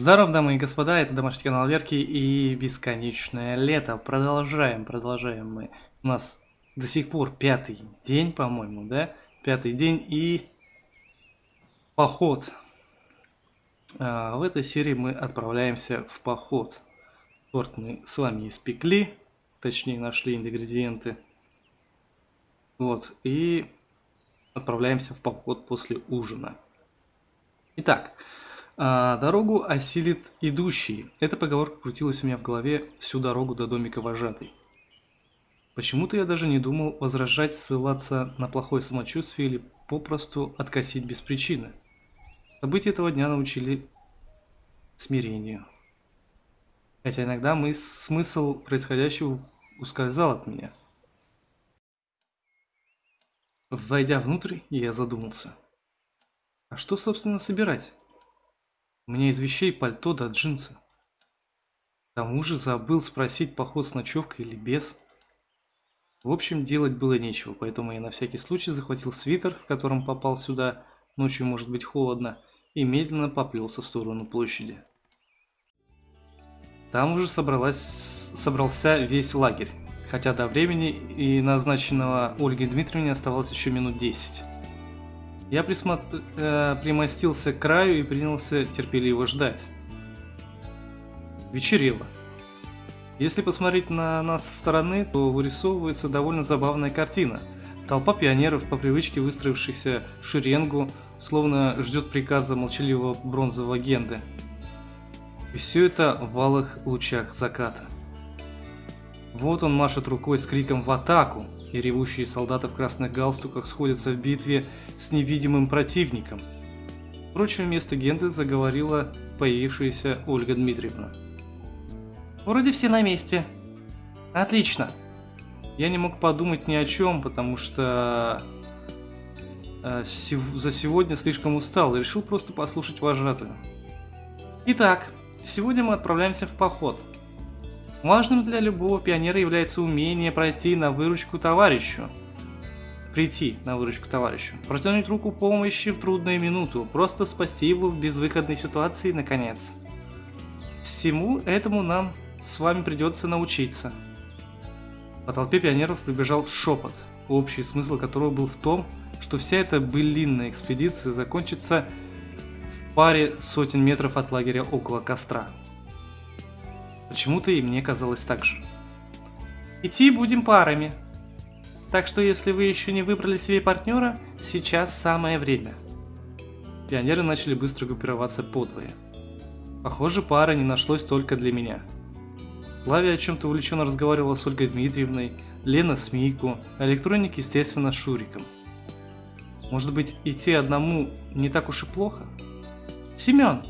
Здорово, дамы и господа, это домашний канал Верки и бесконечное лето. Продолжаем, продолжаем мы. У нас до сих пор пятый день, по-моему, да? Пятый день и поход. А, в этой серии мы отправляемся в поход. Торт мы с вами испекли, точнее нашли ингредиенты. Вот, и отправляемся в поход после ужина. Итак, а, дорогу осилит идущий. Эта поговорка крутилась у меня в голове всю дорогу до домика вожатой. Почему-то я даже не думал возражать, ссылаться на плохое самочувствие или попросту откосить без причины. События этого дня научили смирению. Хотя иногда мы, смысл происходящего ускользал от меня. Войдя внутрь, я задумался. А что, собственно, собирать? Меня из вещей пальто да джинсы. К тому же забыл спросить, поход с ночевкой или без. В общем, делать было нечего, поэтому я на всякий случай захватил свитер, в котором попал сюда, ночью может быть холодно, и медленно поплелся в сторону площади. Там уже собралась, собрался весь лагерь, хотя до времени и назначенного Ольгой Дмитриевне оставалось еще минут десять. Я присмотр... э, примостился к краю и принялся терпеливо ждать. Вечерело. Если посмотреть на нас со стороны, то вырисовывается довольно забавная картина. Толпа пионеров, по привычке выстроившихся в шеренгу, словно ждет приказа молчаливого бронзового генды. И все это в валых лучах заката. Вот он машет рукой с криком «В атаку!» И ревущие солдаты в красных галстуках сходятся в битве с невидимым противником. Впрочем, вместо Генды заговорила появившаяся Ольга Дмитриевна. «Вроде все на месте. Отлично!» Я не мог подумать ни о чем, потому что э, за сегодня слишком устал и решил просто послушать вожатую. Итак, сегодня мы отправляемся в поход – Важным для любого пионера является умение пройти на выручку товарищу. Прийти на выручку товарищу. Протянуть руку помощи в трудную минуту. Просто спасти его в безвыходной ситуации наконец. Всему этому нам с вами придется научиться. По толпе пионеров прибежал шепот, общий смысл которого был в том, что вся эта былинная экспедиция закончится в паре сотен метров от лагеря около костра. Почему-то и мне казалось так же. Идти будем парами. Так что если вы еще не выбрали себе партнера, сейчас самое время. Пионеры начали быстро группироваться подвое. Похоже, пара не нашлось только для меня. Славя о чем-то увлеченно разговаривала с Ольгой Дмитриевной, Лена с Мику, электроник, естественно, с Шуриком. Может быть, идти одному не так уж и плохо? Семен!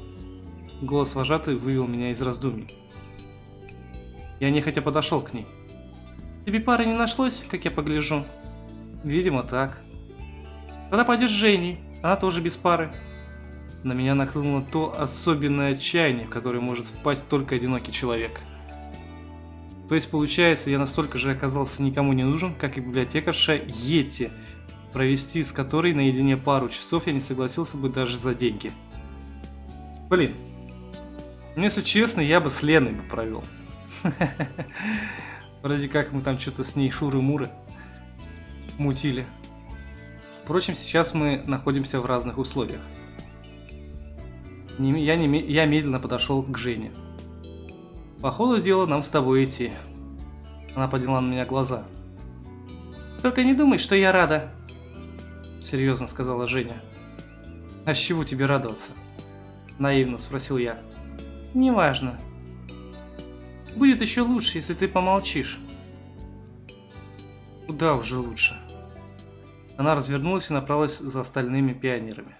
Голос вожатый вывел меня из раздумий. Я нехотя подошел к ней. Тебе пары не нашлось, как я погляжу? Видимо, так. Тогда пойдешь с Женей, она тоже без пары. На меня нахлынуло то особенное отчаяние, в которое может впасть только одинокий человек. То есть, получается, я настолько же оказался никому не нужен, как и библиотекарша Йети, провести с которой наедине пару часов я не согласился бы даже за деньги. Блин, если честно, я бы с Леной бы провел. Вроде как мы там что-то с ней шуры-муры мутили. Впрочем, сейчас мы находимся в разных условиях. Я, не, я медленно подошел к Жене. По ходу дела нам с тобой идти. Она подняла на меня глаза. Только не думай, что я рада. Серьезно сказала Женя. А с чего тебе радоваться? Наивно спросил я. Неважно, Будет еще лучше, если ты помолчишь. Куда уже лучше. Она развернулась и направилась за остальными пионерами.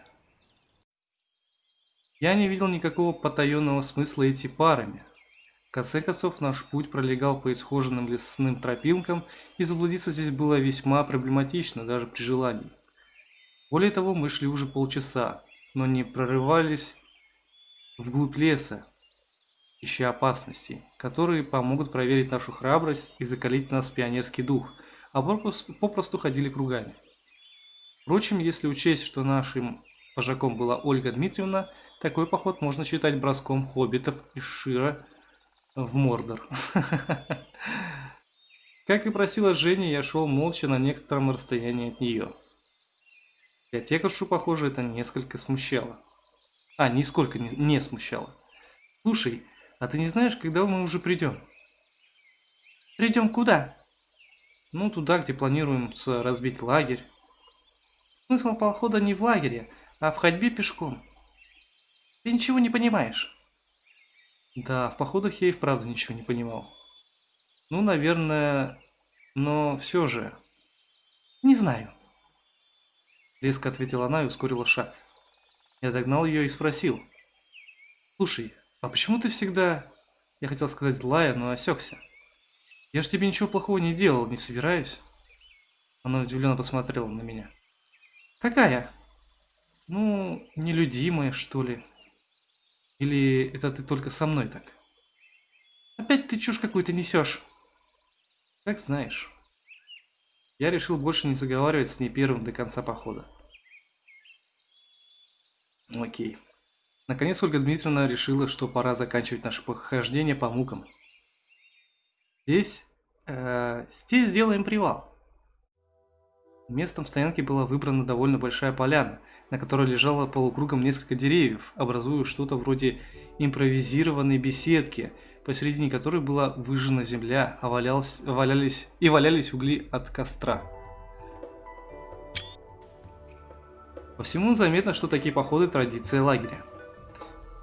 Я не видел никакого потаенного смысла идти парами. В конце концов, наш путь пролегал по исхоженным лесным тропинкам, и заблудиться здесь было весьма проблематично, даже при желании. Более того, мы шли уже полчаса, но не прорывались вглубь леса, ища опасностей, которые помогут проверить нашу храбрость и закалить нас пионерский дух, а попросту ходили кругами. Впрочем, если учесть, что нашим вожаком была Ольга Дмитриевна, такой поход можно считать броском хоббитов из Шира в Мордор. Как и просила Женя, я шел молча на некотором расстоянии от нее. Библиотекаршу, похоже, это несколько смущало. А, нисколько не, не смущало. Слушай, а ты не знаешь, когда мы уже придем? Придем куда? Ну, туда, где планируем разбить лагерь. Смысл похода не в лагере, а в ходьбе пешком. Ты ничего не понимаешь. Да, в походах я и вправду ничего не понимал. Ну, наверное, но все же... Не знаю. Резко ответила она и ускорила шаг. Я догнал ее и спросил. Слушай, а почему ты всегда... Я хотел сказать злая, но осекся. Я же тебе ничего плохого не делал, не собираюсь. Она удивленно посмотрела на меня. Какая? Ну, нелюдимая, что ли. Или это ты только со мной так? Опять ты чушь какую-то несешь. Как знаешь. Я решил больше не заговаривать с ней первым до конца похода. Окей. Наконец Ольга Дмитриевна решила, что пора заканчивать наше похождение по мукам. Здесь... Э, здесь сделаем привал. Местом стоянки была выбрана довольно большая поляна, на которой лежало полукругом несколько деревьев, образуя что-то вроде импровизированной беседки – посередине которой была выжжена земля, а валялись, валялись и валялись угли от костра. По всему заметно, что такие походы – традиция лагеря.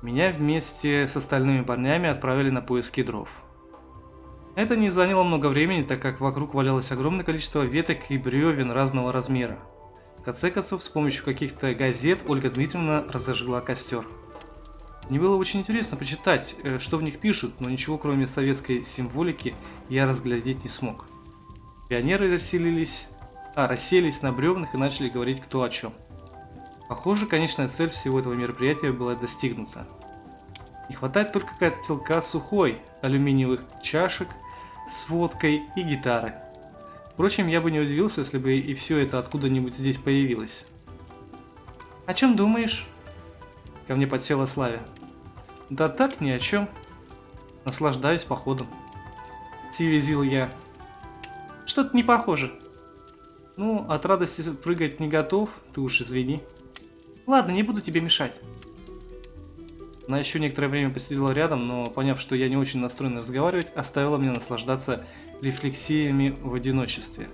Меня вместе с остальными парнями отправили на поиски дров. Это не заняло много времени, так как вокруг валялось огромное количество веток и бревен разного размера. В конце концов, с помощью каких-то газет Ольга Дмитриевна разожгла костер. Мне было очень интересно почитать, э, что в них пишут, но ничего кроме советской символики я разглядеть не смог. Пионеры расселились, а, расселись на бревнах и начали говорить кто о чем. Похоже, конечная цель всего этого мероприятия была достигнута. Не хватает только котелка сухой, алюминиевых чашек с водкой и гитары. Впрочем, я бы не удивился, если бы и все это откуда-нибудь здесь появилось. «О чем думаешь?» Ко мне подсела Славя. Да так ни о чем. Наслаждаюсь походом. Съязвил я. Что-то не похоже. Ну, от радости прыгать не готов, ты уж извини. Ладно, не буду тебе мешать. Она еще некоторое время посидела рядом, но поняв, что я не очень настроен разговаривать, оставила меня наслаждаться рефлексиями в одиночестве.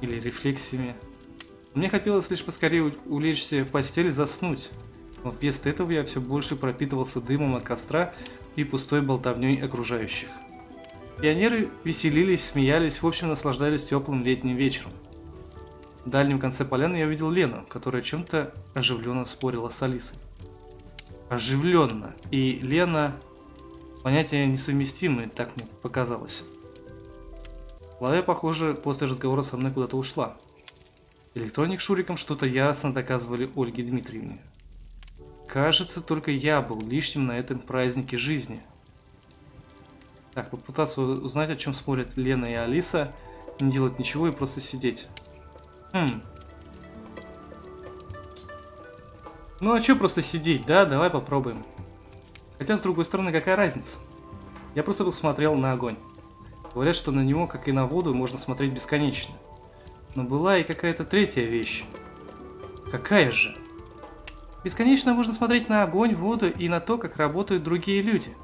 Или рефлексиями. Мне хотелось лишь поскорее улечься в постель и заснуть. Но вместо этого я все больше пропитывался дымом от костра и пустой болтовней окружающих. Пионеры веселились, смеялись, в общем наслаждались теплым летним вечером. В дальнем конце поляны я увидел Лену, которая чем-то оживленно спорила с Алисой. Оживленно. И Лена... Понятия несовместимые, так мне показалось. Лавя, похоже, после разговора со мной куда-то ушла. Электроник Шуриком что-то ясно доказывали Ольге Дмитриевне. Кажется, только я был лишним на этом празднике жизни. Так, попытаться узнать, о чем спорят Лена и Алиса, не делать ничего и просто сидеть. Хм. Ну а что просто сидеть, да? Давай попробуем. Хотя, с другой стороны, какая разница? Я просто посмотрел на огонь. Говорят, что на него, как и на воду, можно смотреть бесконечно. Но была и какая-то третья вещь. Какая же? Бесконечно можно смотреть на огонь, воду и на то, как работают другие люди.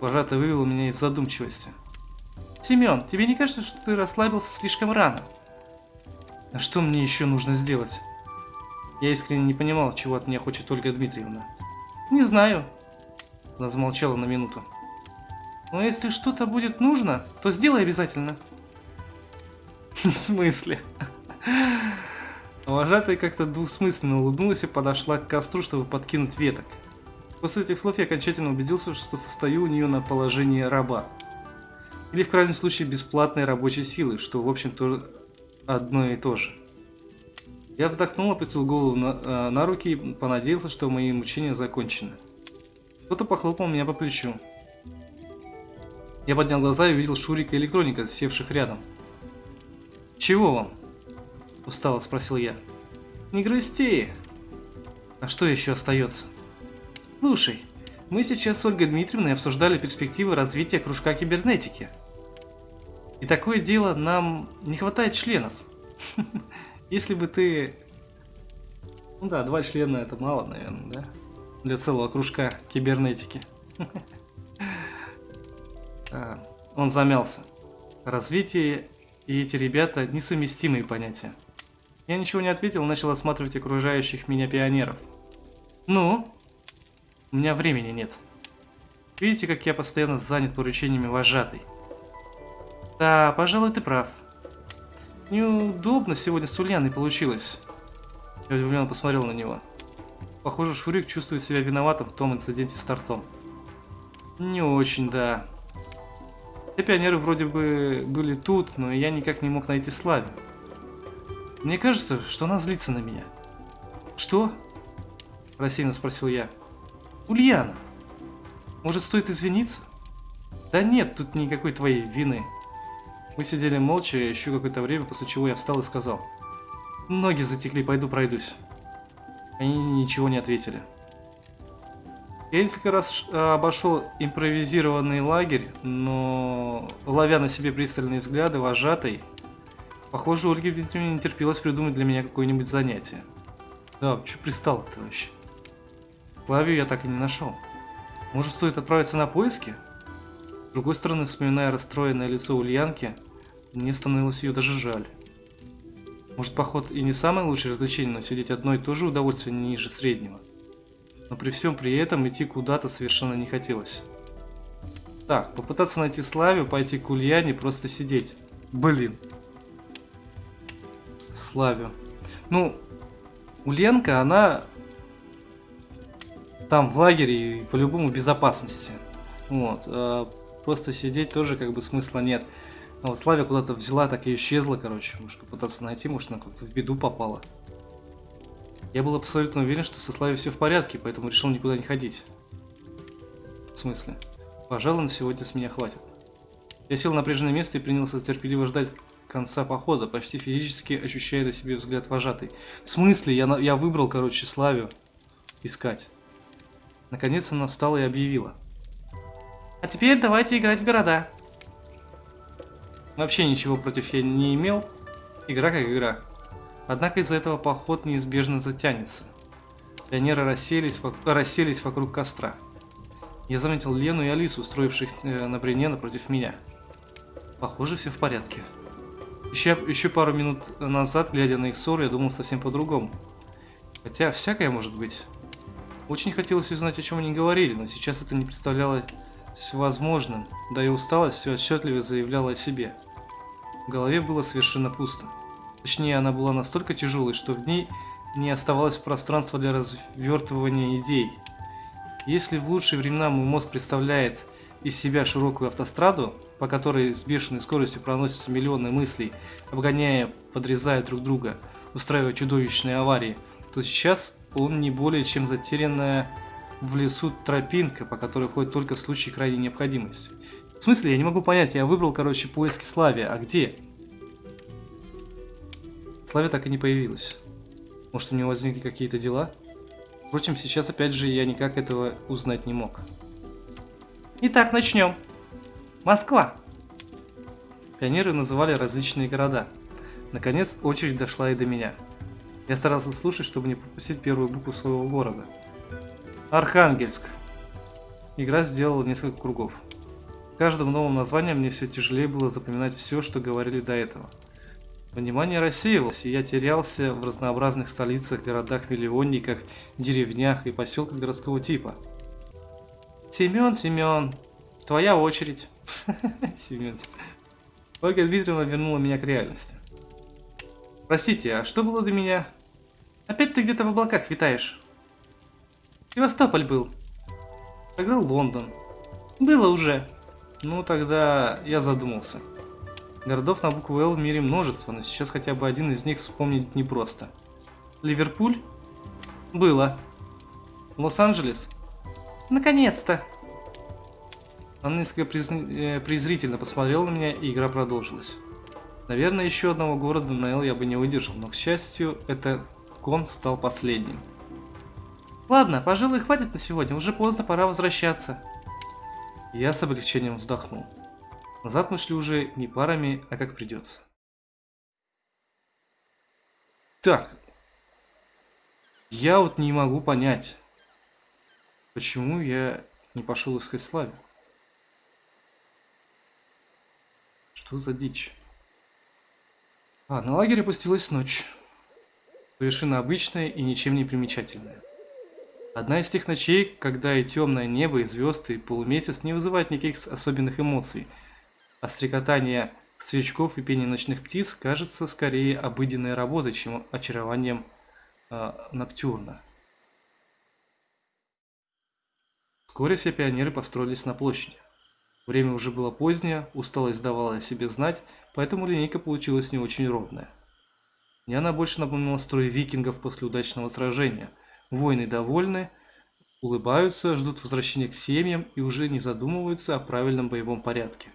Вожатый вывел меня из задумчивости. Семен, тебе не кажется, что ты расслабился слишком рано? А что мне еще нужно сделать? Я искренне не понимал, чего от меня хочет Ольга Дмитриевна. Не знаю. Она замолчала на минуту. Но если что-то будет нужно, то сделай обязательно. В смысле? Вожатая как-то двусмысленно улыбнулась и подошла к костру, чтобы подкинуть веток. После этих слов я окончательно убедился, что состою у нее на положении раба. Или в крайнем случае бесплатной рабочей силы, что в общем-то одно и то же. Я вздохнул, опустил голову на, э, на руки и понадеялся, что мои мучения закончены. Кто-то похлопал меня по плечу. Я поднял глаза и увидел Шурика и электроника, севших рядом. «Чего вам?» Устало спросил я. Не грусти. А что еще остается? Слушай, мы сейчас с Ольгой Дмитриевной обсуждали перспективы развития кружка кибернетики. И такое дело, нам не хватает членов. Если бы ты... Ну да, два члена это мало, наверное, да? Для целого кружка кибернетики. А, он замялся. Развитие и эти ребята несовместимые понятия. Я ничего не ответил, начал осматривать окружающих меня пионеров. Ну? У меня времени нет. Видите, как я постоянно занят поручениями вожатой? Да, пожалуй, ты прав. Неудобно сегодня с Ульяной получилось. Я удивленно посмотрел на него. Похоже, Шурик чувствует себя виноватым в том инциденте с тортом. Не очень, да. Все пионеры вроде бы были тут, но я никак не мог найти Славе. Мне кажется, что она злится на меня. Что? Рассеянно спросил я. Ульяна, может стоит извиниться? Да нет, тут никакой твоей вины. Мы сидели молча еще какое-то время, после чего я встал и сказал. Ноги затекли, пойду пройдусь. Они ничего не ответили. Я несколько раз обошел импровизированный лагерь, но ловя на себе пристальные взгляды вожатой, похоже, Ольге не терпелось придумать для меня какое-нибудь занятие. Да, что пристал-то вообще? Клавию я так и не нашел. Может, стоит отправиться на поиски? С другой стороны, вспоминая расстроенное лицо Ульянки, мне становилось ее даже жаль. Может, поход и не самое лучшее развлечение, но сидеть одно и то же удовольствие не ниже среднего. Но при всем при этом идти куда-то совершенно не хотелось. Так, попытаться найти Славию, пойти к Ульяне, просто сидеть. Блин. Славию. Ну, Ульянка, она там в лагере по-любому безопасности. Вот. А просто сидеть тоже как бы смысла нет. А вот Славя куда-то взяла, так и исчезла, короче. Может попытаться найти, может она как-то в беду попала. Я был абсолютно уверен, что со Славей все в порядке, поэтому решил никуда не ходить. В смысле? Пожалуй, на сегодня с меня хватит. Я сел на прежнее место и принялся терпеливо ждать конца похода, почти физически ощущая на себе взгляд вожатый. В смысле? Я, я выбрал, короче, Славю искать. Наконец она встала и объявила. А теперь давайте играть в города. Вообще ничего против я не имел. Игра как игра. Однако из-за этого поход неизбежно затянется. Пионеры расселись, расселись вокруг костра. Я заметил Лену и Алису, устроивших э, на брене напротив меня. Похоже, все в порядке. Еще, еще пару минут назад, глядя на их ссору, я думал совсем по-другому. Хотя, всякое может быть. Очень хотелось узнать, о чем они говорили, но сейчас это не представлялось возможным, да и усталость все отчетливо заявляла о себе. В голове было совершенно пусто. Точнее, она была настолько тяжелой, что в ней не оставалось пространства для развертывания идей. Если в лучшие времена мой мозг представляет из себя широкую автостраду, по которой с бешеной скоростью проносятся миллионы мыслей, обгоняя, подрезая друг друга, устраивая чудовищные аварии, то сейчас он не более чем затерянная в лесу тропинка, по которой ходит только в случае крайней необходимости. В смысле, я не могу понять, я выбрал, короче, поиски Слави, а где? Славя так и не появилась. Может, у него возникли какие-то дела? Впрочем, сейчас опять же я никак этого узнать не мог. Итак, начнем. Москва. Пионеры называли различные города. Наконец, очередь дошла и до меня. Я старался слушать, чтобы не пропустить первую букву своего города. Архангельск. Игра сделала несколько кругов каждым новым названием мне все тяжелее было запоминать все, что говорили до этого. Внимание рассеивалось, и я терялся в разнообразных столицах, городах-миллионниках, деревнях и поселках городского типа. Семен, Семен, твоя очередь. Семен. Ольга Дмитриевна вернула меня к реальности. Простите, а что было до меня? Опять ты где-то в облаках витаешь. Севастополь был. Тогда Лондон. Было уже. Ну, тогда я задумался. Городов на букву «Л» в мире множество, но сейчас хотя бы один из них вспомнить непросто. Ливерпуль? Было. Лос-Анджелес? Наконец-то! Она несколько презр... презрительно посмотрела на меня, и игра продолжилась. Наверное, еще одного города на «Л» я бы не выдержал, но, к счастью, этот кон стал последним. Ладно, пожалуй, хватит на сегодня, уже поздно, пора возвращаться. Я с облегчением вздохнул. Назад мы шли уже не парами, а как придется. Так. Я вот не могу понять, почему я не пошел искать Славе. Что за дичь? А, на лагере опустилась ночь. Совершенно обычная и ничем не примечательная. Одна из тех ночей, когда и темное небо, и звезды, и полумесяц не вызывают никаких особенных эмоций, а стрекотание свечков и пение ночных птиц кажется скорее обыденной работой, чем очарованием э, ноктюрна. Вскоре все пионеры построились на площади. Время уже было позднее, усталость давала о себе знать, поэтому линейка получилась не очень ровная. Мне она больше напомнила строй викингов после удачного сражения. Воины довольны, улыбаются, ждут возвращения к семьям и уже не задумываются о правильном боевом порядке.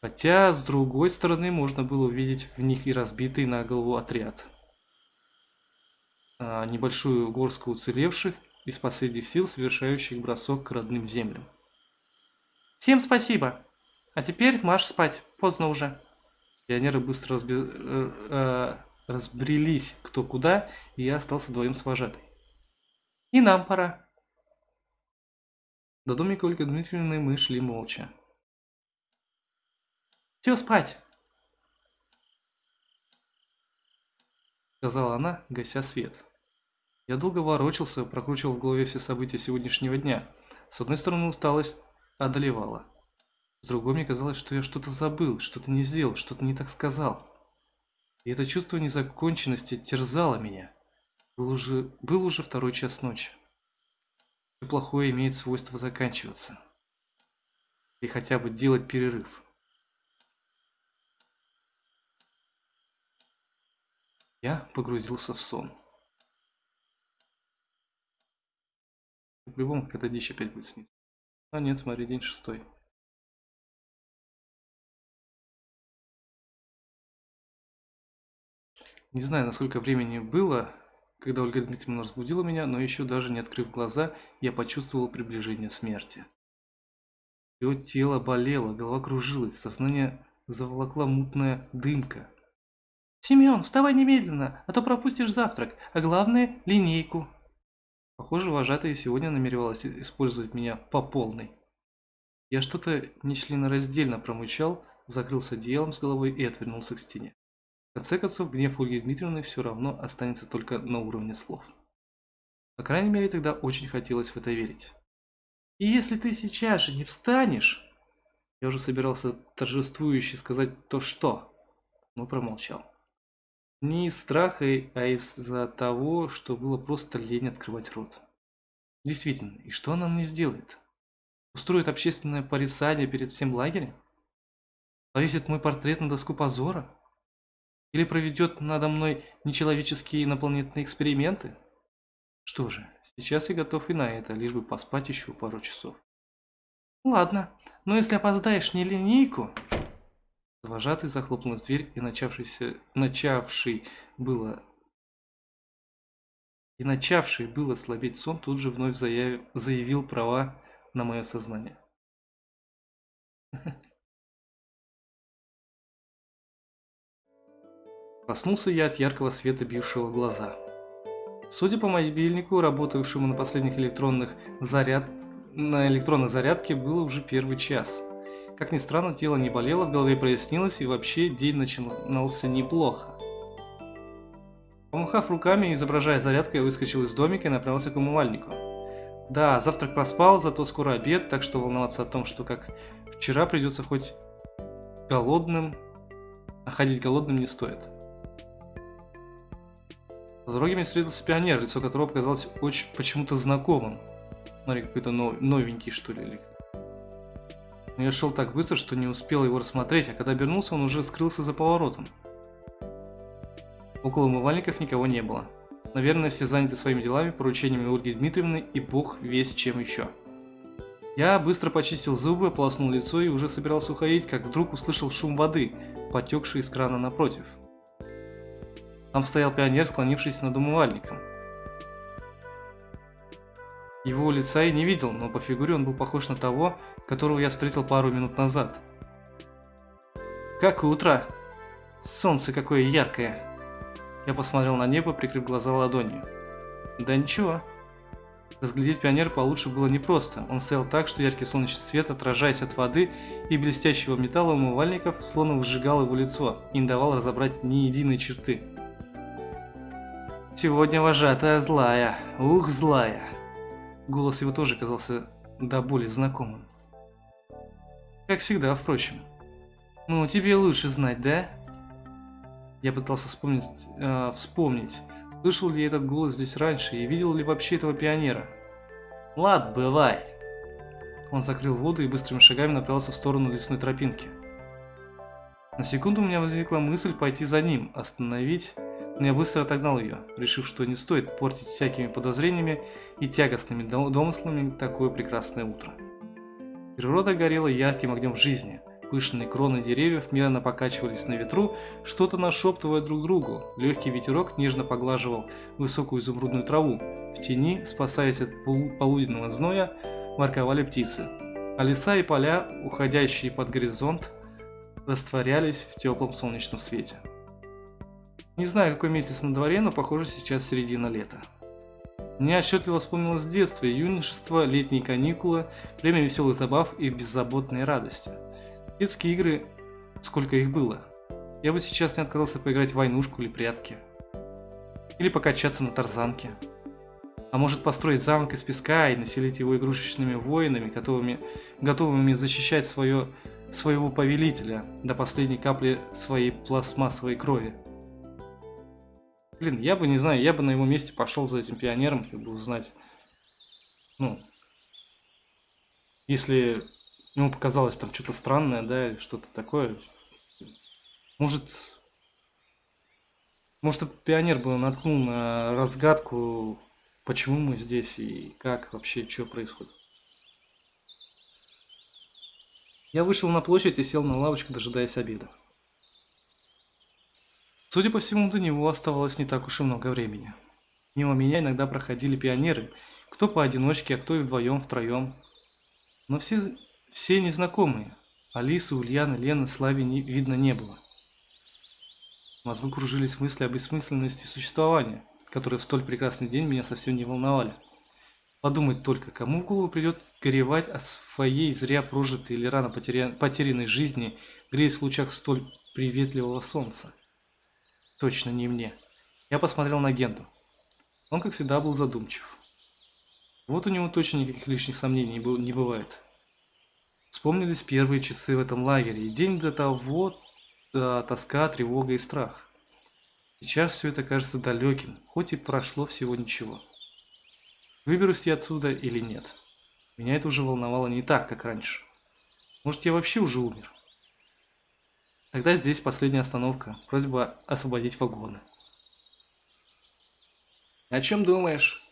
Хотя, с другой стороны, можно было увидеть в них и разбитый на голову отряд. А, небольшую горстку уцелевших из последних сил, совершающих бросок к родным землям. Всем спасибо. А теперь марш спать. Поздно уже. Пионеры быстро разби... э, э, разбрелись кто куда, и я остался вдвоем с вожатой. И нам пора. До домика Ольги Дмитриевны мы шли молча. Все спать, сказала она, гася свет. Я долго ворочался, прокручивал в голове все события сегодняшнего дня. С одной стороны, усталость одолевала. С другой мне казалось, что я что-то забыл, что-то не сделал, что-то не так сказал. И это чувство незаконченности терзало меня. Был уже, был уже второй час ночи. Все плохое имеет свойство заканчиваться. И хотя бы делать перерыв. Я погрузился в сон. По-любому, когда дичь опять будет сниться. А нет, смотри, день шестой. Не знаю, насколько времени было, когда Ольга Дмитриевна разбудила меня, но еще даже не открыв глаза, я почувствовал приближение смерти. Все тело болело, голова кружилась, сознание заволокла мутная дымка. «Семен, вставай немедленно, а то пропустишь завтрак, а главное – линейку!» Похоже, вожатая сегодня намеревалась использовать меня по полной. Я что-то нечленораздельно промычал, закрылся одеялом с головой и отвернулся к стене. Конце концов, гнев Ольги Дмитриевны все равно останется только на уровне слов. По крайней мере, тогда очень хотелось в это верить. И если ты сейчас же не встанешь... Я уже собирался торжествующе сказать то что, но промолчал. Не из страха, а из-за того, что было просто лень открывать рот. Действительно, и что она мне сделает? Устроит общественное порицание перед всем лагерем? Повесит мой портрет на доску позора? Или проведет надо мной нечеловеческие инопланетные эксперименты? Что же, сейчас я готов и на это, лишь бы поспать еще пару часов. Ладно, но если опоздаешь не линейку... Вожатый захлопнул дверь и начавшийся, начавший было и начавший было слабеть сон тут же вновь заявил, права на мое сознание. Проснулся я от яркого света, бившего глаза. Судя по мобильнику, работавшему на последних электронных заряд... на электронной зарядке, было уже первый час. Как ни странно, тело не болело, в голове прояснилось, и вообще день начинался неплохо. Помахав руками, изображая зарядку, я выскочил из домика и направился к умывальнику. Да, завтрак проспал, зато скоро обед, так что волноваться о том, что как вчера придется хоть голодным, а ходить голодным не стоит. Дороге мне встретился пионер, лицо которого показалось очень почему-то знакомым. Смотри, какой-то новенький, что ли, но я шел так быстро, что не успел его рассмотреть, а когда обернулся, он уже скрылся за поворотом. Около умывальников никого не было. Наверное, все заняты своими делами, поручениями Ольги Дмитриевны и бог весь чем еще. Я быстро почистил зубы, ополоснул лицо и уже собирался уходить, как вдруг услышал шум воды, потекший из крана напротив. Там стоял пионер, склонившись над умывальником. Его лица я не видел, но по фигуре он был похож на того, которого я встретил пару минут назад. «Как утро! Солнце какое яркое!» Я посмотрел на небо, прикрыв глаза ладонью. «Да ничего». Разглядеть пионер получше было непросто. Он стоял так, что яркий солнечный свет, отражаясь от воды и блестящего металла умывальников, словно сжигал его лицо и не давал разобрать ни единой черты. «Сегодня вожатая злая, ух, злая!» Голос его тоже казался до боли знакомым. Как всегда, впрочем. Ну, тебе лучше знать, да? Я пытался вспомнить, э, вспомнить, слышал ли я этот голос здесь раньше и видел ли вообще этого пионера. Лад, бывай. Он закрыл воду и быстрыми шагами направился в сторону лесной тропинки. На секунду у меня возникла мысль пойти за ним, остановить, но я быстро отогнал ее, решив, что не стоит портить всякими подозрениями и тягостными домыслами такое прекрасное утро. Природа горела ярким огнем жизни, Пышные кроны деревьев медленно покачивались на ветру, что-то нашептывая друг другу. Легкий ветерок нежно поглаживал высокую изумрудную траву. В тени, спасаясь от полуденного зноя, ворковали птицы. А леса и поля, уходящие под горизонт, растворялись в теплом солнечном свете. Не знаю, какой месяц на дворе, но похоже сейчас середина лета. Мне отчетливо вспомнилось детство, юношество, летние каникулы, время веселых забав и беззаботной радости. Детские игры, сколько их было. Я бы сейчас не отказался поиграть в войнушку или прятки. Или покачаться на тарзанке. А может построить замок из песка и населить его игрушечными воинами, готовыми, готовыми защищать свое, своего повелителя до последней капли своей пластмассовой крови. Блин, я бы, не знаю, я бы на его месте пошел за этим пионером, чтобы узнать, ну, если Ему показалось там что-то странное, да, что-то такое. Может, может этот пионер был наткнул на разгадку, почему мы здесь и как вообще, что происходит. Я вышел на площадь и сел на лавочку, дожидаясь обеда. Судя по всему, до него оставалось не так уж и много времени. Мимо меня иногда проходили пионеры, кто поодиночке, а кто и вдвоем, втроем. Но все все незнакомые. Алисы, Ульяны, Лены, Слави не, видно не было. В мозгу кружились мысли о бессмысленности существования, которые в столь прекрасный день меня совсем не волновали. Подумать только, кому в голову придет горевать о своей зря прожитой или рано потеря... потерянной жизни, греясь в лучах столь приветливого солнца. Точно не мне. Я посмотрел на Генду. Он, как всегда, был задумчив. Вот у него точно никаких лишних сомнений не бывает. Вспомнились первые часы в этом лагере, и день до того да, тоска, тревога и страх. Сейчас все это кажется далеким, хоть и прошло всего ничего. Выберусь я отсюда или нет? Меня это уже волновало не так, как раньше. Может, я вообще уже умер? Тогда здесь последняя остановка. Просьба освободить вагоны. О чем думаешь?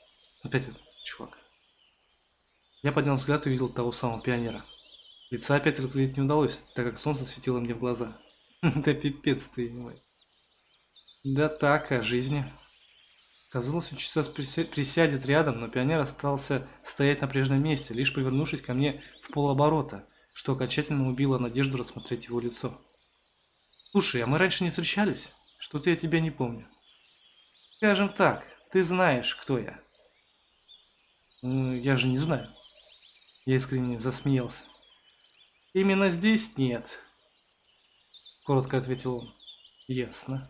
Опять этот чувак. Я поднял взгляд и увидел того самого пионера. Лица опять разглядеть не удалось, так как солнце светило мне в глаза. Да пипец ты, мой. Да так, о жизни. Казалось, он сейчас присядет рядом, но пионер остался стоять на прежнем месте, лишь повернувшись ко мне в полоборота, что окончательно убило надежду рассмотреть его лицо. «Слушай, а мы раньше не встречались? Что-то я тебя не помню». «Скажем так, ты знаешь, кто я». «Ну, я же не знаю». Я искренне засмеялся. Именно здесь нет. Коротко ответил он. Ясно.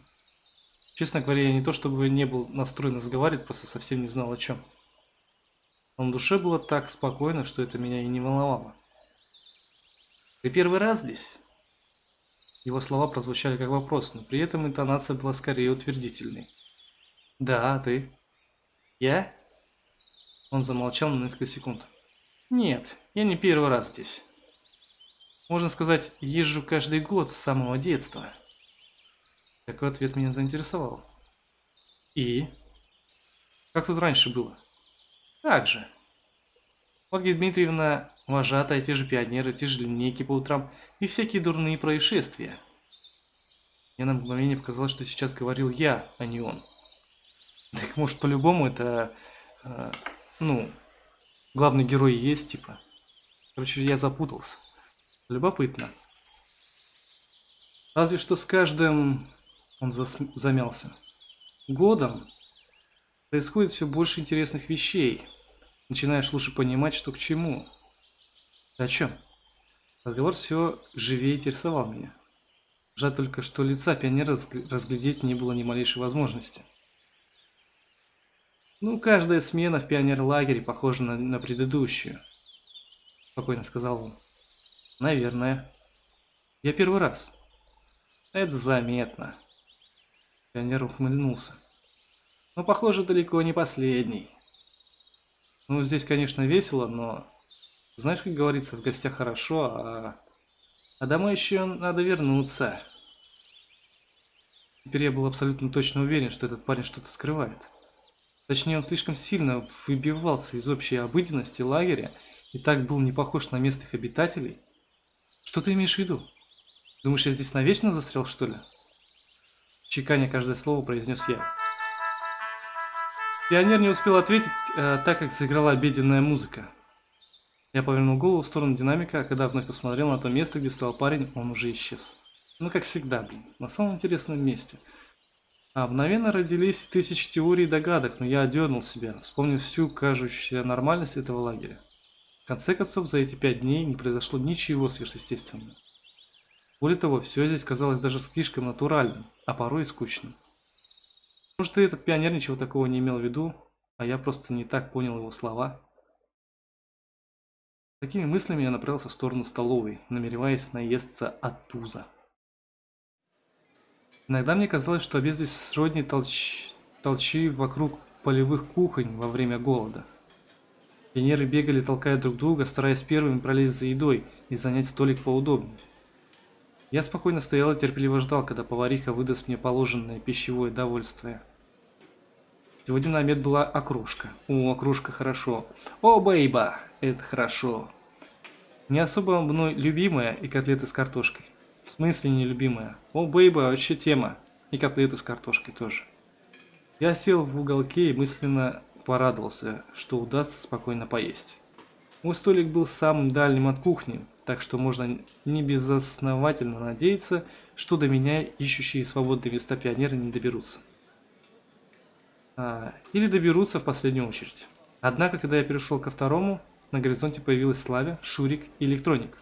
Честно говоря, я не то чтобы не был настроен разговаривать, просто совсем не знал о чем. Но на душе было так спокойно, что это меня и не волновало. Ты первый раз здесь? Его слова прозвучали как вопрос, но при этом интонация была скорее утвердительной. Да, а ты? Я? Он замолчал на несколько секунд. Нет, я не первый раз здесь. Можно сказать, езжу каждый год с самого детства. Такой ответ меня заинтересовал. И? Как тут раньше было? Так же. Ольга Дмитриевна, вожатая, те же пионеры, те же линейки по утрам и всякие дурные происшествия. Мне на мгновение показалось, что сейчас говорил я, а не он. Так может по-любому это, э, ну, главный герой есть, типа. Короче, я запутался. Любопытно. Разве что с каждым... Он зас... замялся. Годом происходит все больше интересных вещей. Начинаешь лучше понимать, что к чему. О чем? Разговор все живее интересовал меня. Жаль только, что лица пионера разглядеть не было ни малейшей возможности. Ну, каждая смена в пионерлагере похожа на, на предыдущую. Спокойно сказал он. Наверное. Я первый раз. Это заметно. Пионер ухмыльнулся. Но, похоже, далеко не последний. Ну, здесь, конечно, весело, но... Знаешь, как говорится, в гостях хорошо, а... А домой еще надо вернуться. Теперь я был абсолютно точно уверен, что этот парень что-то скрывает. Точнее, он слишком сильно выбивался из общей обыденности лагеря и так был не похож на местных обитателей. Что ты имеешь в виду? Думаешь, я здесь навечно застрял, что ли? Чеканя каждое слово произнес я. Пионер не успел ответить, э, так как заиграла обеденная музыка. Я повернул голову в сторону динамика, а когда вновь посмотрел на то место, где стоял парень, он уже исчез. Ну, как всегда, блин, на самом интересном месте. А мгновенно родились тысячи теорий и догадок, но я одернул себя, вспомнив всю кажущуюся нормальность этого лагеря. В конце концов, за эти пять дней не произошло ничего сверхъестественного. Более того, все здесь казалось даже слишком натуральным, а порой и скучным. Может, и этот пионер ничего такого не имел в виду, а я просто не так понял его слова. Такими мыслями я направился в сторону столовой, намереваясь наесться от пуза. Иногда мне казалось, что обед здесь сродни толч... толчи вокруг полевых кухонь во время голода. Пионеры бегали, толкая друг друга, стараясь первыми пролезть за едой и занять столик поудобнее. Я спокойно стоял и терпеливо ждал, когда повариха выдаст мне положенное пищевое довольствие. Сегодня на обед была окружка. О, окружка хорошо. О, бейба, это хорошо. Не особо мной любимая и котлеты с картошкой. В смысле не любимая? О, бейба, вообще тема. И котлеты с картошкой тоже. Я сел в уголке и мысленно порадовался, что удастся спокойно поесть. Мой столик был самым дальним от кухни, так что можно не безосновательно надеяться, что до меня ищущие свободные места пионеры не доберутся. А, или доберутся в последнюю очередь. Однако, когда я перешел ко второму, на горизонте появилась Славя, Шурик и Электроник.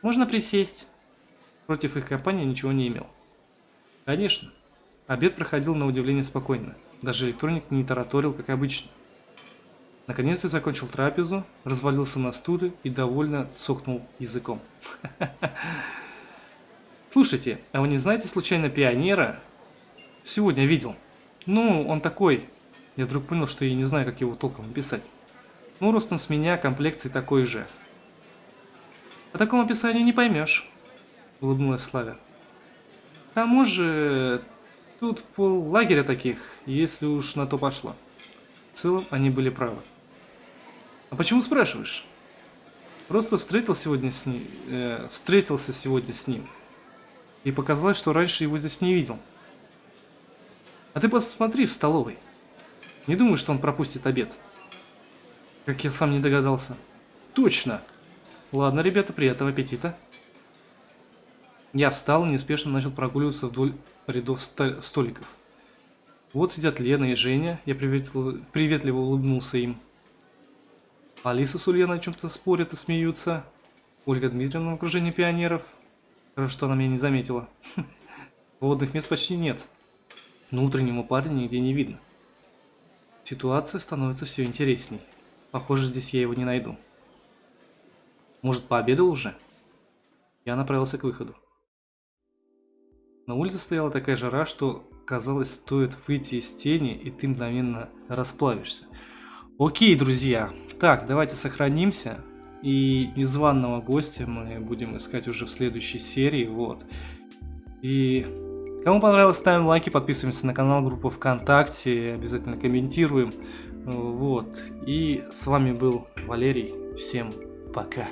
Можно присесть. Против их компании ничего не имел. Конечно. Обед проходил на удивление спокойно. Даже Электроник не тараторил, как обычно. Наконец я закончил трапезу, развалился на стуле и довольно цокнул языком. Слушайте, а вы не знаете случайно пионера? Сегодня видел. Ну, он такой. Я вдруг понял, что я не знаю, как его толком написать. Ну, ростом с меня, комплекцией такой же. По такому описанию не поймешь, улыбнулась Славя. К тому же, тут пол лагеря таких, если уж на то пошло. В целом, они были правы. А почему спрашиваешь? Просто встретил сегодня с ним, э, встретился сегодня с ним. И показалось, что раньше его здесь не видел. А ты посмотри в столовой. Не думаю, что он пропустит обед. Как я сам не догадался. Точно. Ладно, ребята, приятного аппетита. Я встал и неспешно начал прогуливаться вдоль рядов столиков. Вот сидят Лена и Женя, я приветливо, приветливо улыбнулся им. Алиса с Ульяной о чем-то спорят и смеются. Ольга Дмитриевна в окружении пионеров. Хорошо, что она меня не заметила. Водных мест почти нет. Но утреннего парня нигде не видно. Ситуация становится все интересней. Похоже, здесь я его не найду. Может, пообедал уже? Я направился к выходу. На улице стояла такая жара, что казалось, стоит выйти из тени, и ты мгновенно расплавишься. Окей, друзья. Так, давайте сохранимся. И незваного гостя мы будем искать уже в следующей серии. Вот. И кому понравилось, ставим лайки, подписываемся на канал, группу ВКонтакте, обязательно комментируем. Вот. И с вами был Валерий. Всем пока.